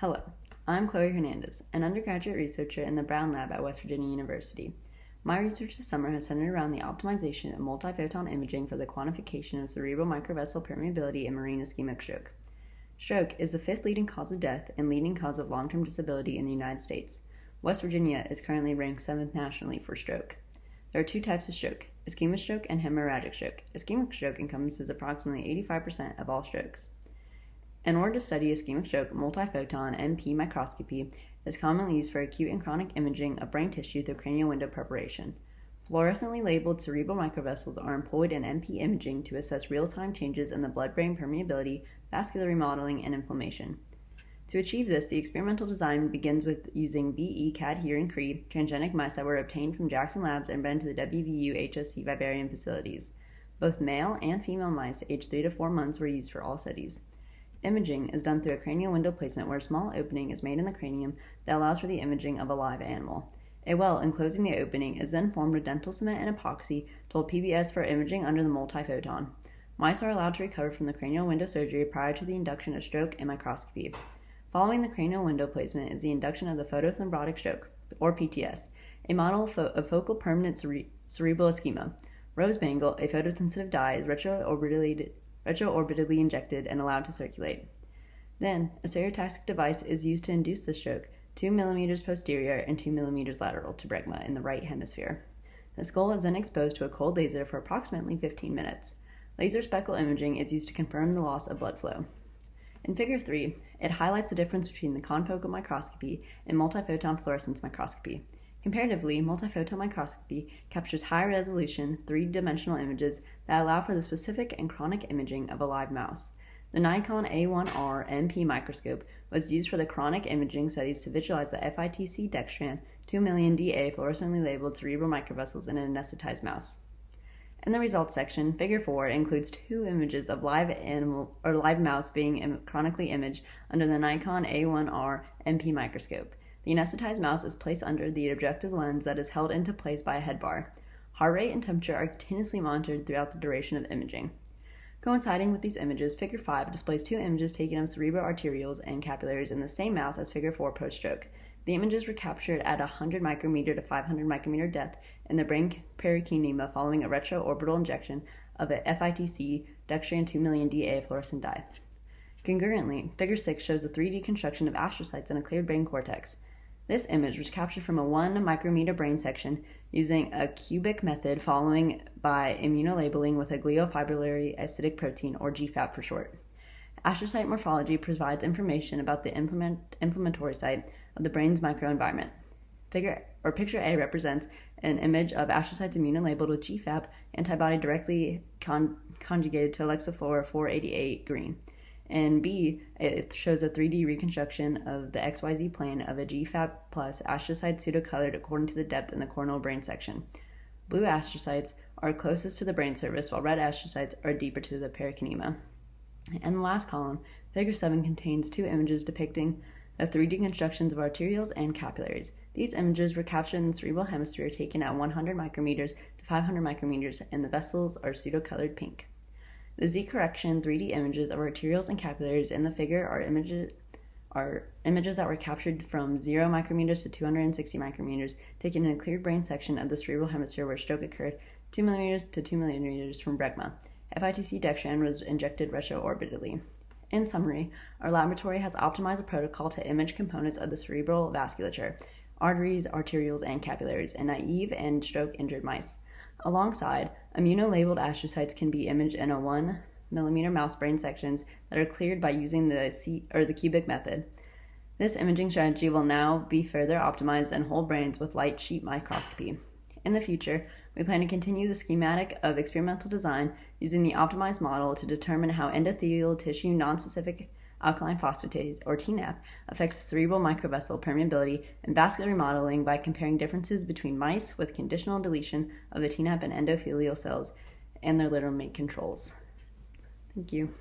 Hello, I'm Chloe Hernandez, an undergraduate researcher in the Brown Lab at West Virginia University. My research this summer has centered around the optimization of multiphoton imaging for the quantification of cerebral microvessel permeability in murine ischemic stroke. Stroke is the fifth leading cause of death and leading cause of long term disability in the United States. West Virginia is currently ranked seventh nationally for stroke. There are two types of stroke ischemic stroke and hemorrhagic stroke. Ischemic stroke encompasses approximately 85% of all strokes. In order to study ischemic stroke, multiphoton MP microscopy is commonly used for acute and chronic imaging of brain tissue through cranial window preparation. Fluorescently labeled cerebral microvessels are employed in MP imaging to assess real time changes in the blood brain permeability, vascular remodeling, and inflammation. To achieve this, the experimental design begins with using VE cadherin Cre transgenic mice that were obtained from Jackson Labs and bred to the WVU HSC vivarium facilities. Both male and female mice aged 3 to 4 months were used for all studies. Imaging is done through a cranial window placement where a small opening is made in the cranium that allows for the imaging of a live animal. A well enclosing the opening is then formed with dental cement and epoxy, told PBS for imaging under the multiphoton. Mice are allowed to recover from the cranial window surgery prior to the induction of stroke and microscopy. Following the cranial window placement is the induction of the photothrombotic stroke, or PTS, a model of, fo- of focal permanent cere- cerebral ischemia. Rose bengal, a photosensitive dye, is retroorbitally retroorbitally injected and allowed to circulate. Then, a stereotaxic device is used to induce the stroke 2 mm posterior and 2 mm lateral to bregma in the right hemisphere. The skull is then exposed to a cold laser for approximately 15 minutes. Laser speckle imaging is used to confirm the loss of blood flow. In Figure 3, it highlights the difference between the confocal microscopy and multiphoton fluorescence microscopy. Comparatively, multiphoton microscopy captures high resolution, three dimensional images that allow for the specific and chronic imaging of a live mouse. The Nikon A1R MP microscope was used for the chronic imaging studies to visualize the FITC dextran 2 million DA fluorescently labeled cerebral microvessels in an anesthetized mouse. In the results section, Figure 4 includes two images of live animal or live mouse being Im- chronically imaged under the Nikon A1R MP microscope. The anesthetized mouse is placed under the objective lens that is held into place by a head bar. Heart rate and temperature are continuously monitored throughout the duration of imaging. Coinciding with these images, Figure 5 displays two images taken of cerebral arterioles and capillaries in the same mouse as Figure 4 post stroke. The images were captured at 100 micrometer to 500 micrometer depth in the brain parenchyma following a retroorbital injection of a FITC dextran 2 million DA fluorescent dye. Concurrently, Figure 6 shows a 3D construction of astrocytes in a cleared brain cortex. This image was captured from a 1 micrometer brain section using a cubic method following by immunolabeling with a glial fibrillary acidic protein, or GFAP for short. Astrocyte morphology provides information about the inflammatory site of the brain's microenvironment. Figure or picture A represents an image of astrocytes immunolabeled with GFAP antibody directly con- conjugated to Alexa Fluor 488 green and B, it shows a 3D reconstruction of the XYZ plane of a GFAP plus astrocyte pseudocolored according to the depth in the coronal brain section. Blue astrocytes are closest to the brain surface, while red astrocytes are deeper to the parenchyma. And the last column, Figure 7, contains two images depicting the 3D constructions of arterioles and capillaries. These images were captured in the cerebral hemisphere taken at 100 micrometers to 500 micrometers, and the vessels are pseudocolored pink. The Z correction 3D images of arterioles and capillaries in the figure are images are images that were captured from 0 micrometers to 260 micrometers, taken in a cleared brain section of the cerebral hemisphere where stroke occurred, 2 millimeters to 2 millimeters from bregma. FITC dextran was injected retroorbitally. In summary, our laboratory has optimized a protocol to image components of the cerebral vasculature, arteries, arterioles, and capillaries in naive and stroke injured mice. Alongside, immunolabeled astrocytes can be imaged in a 1 millimeter mouse brain sections that are cleared by using the C- or the cubic method. This imaging strategy will now be further optimized in whole brains with light sheet microscopy. In the future, we plan to continue the schematic of experimental design using the optimized model to determine how endothelial tissue nonspecific alkaline phosphatase, or TNAP, affects cerebral microvessel permeability and vascular remodeling by comparing differences between mice with conditional deletion of the TNAP and endothelial cells and their littermate controls. Thank you.